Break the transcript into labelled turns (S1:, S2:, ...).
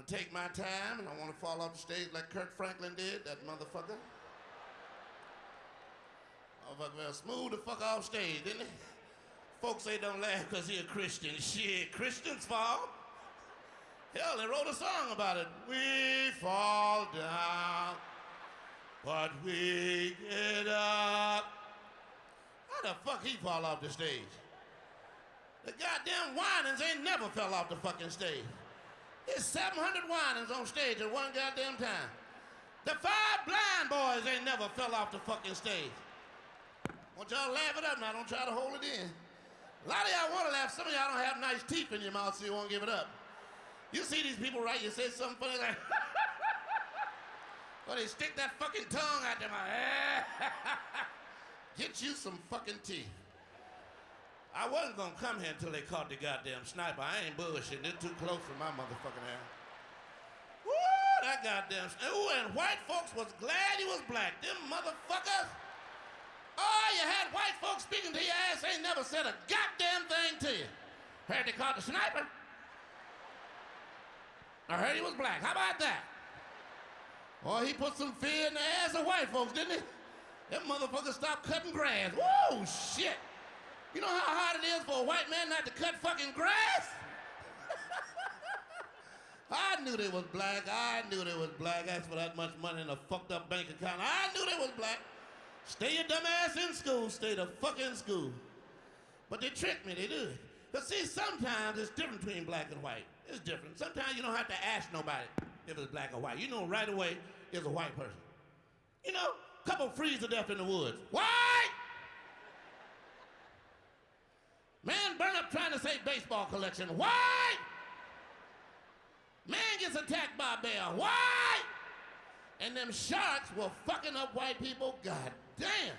S1: gonna take my time and I wanna fall off the stage like Kirk Franklin did, that motherfucker. Motherfucker well, smooth the fuck off stage, didn't he? Folks say don't laugh because he a Christian. Shit, Christians fall. Hell, they wrote a song about it. We fall down, but we get up. How the fuck he fall off the stage? The goddamn Winans ain't never fell off the fucking stage. There's 700 Winans on stage at one goddamn time. The five blind boys ain't never fell off the fucking stage. Want y'all laugh it up now, don't try to hold it in. A lot of y'all want to laugh, some of y'all don't have nice teeth in your mouth, so you won't give it up. You see these people, right? You say something funny like, or they stick that fucking tongue out their mouth. Get you some fucking teeth. I wasn't gonna come here until they caught the goddamn sniper. I ain't bullshitting. They're too close for my motherfucking ass. Woo, that goddamn. Ooh, and white folks was glad he was black. Them motherfuckers. Oh, you had white folks speaking to your ass, ain't never said a goddamn thing to you. Heard they caught the sniper. I heard he was black. How about that? Oh, he put some fear in the ass of white folks, didn't he? Them motherfuckers stopped cutting grass. Whoa, shit. You know how hard it is for a white man not to cut fucking grass? I knew they was black. I knew they was black. Asked for that much money in a fucked up bank account. I knew they was black. Stay your dumb ass in school. Stay the fuck in school. But they tricked me. They did. But see, sometimes it's different between black and white. It's different. Sometimes you don't have to ask nobody if it's black or white. You know right away it's a white person. You know, couple freeze to death in the woods. White! Man burn up trying to save baseball collection. Why? Man gets attacked by a bear. White! And them sharks were fucking up white people. God damn.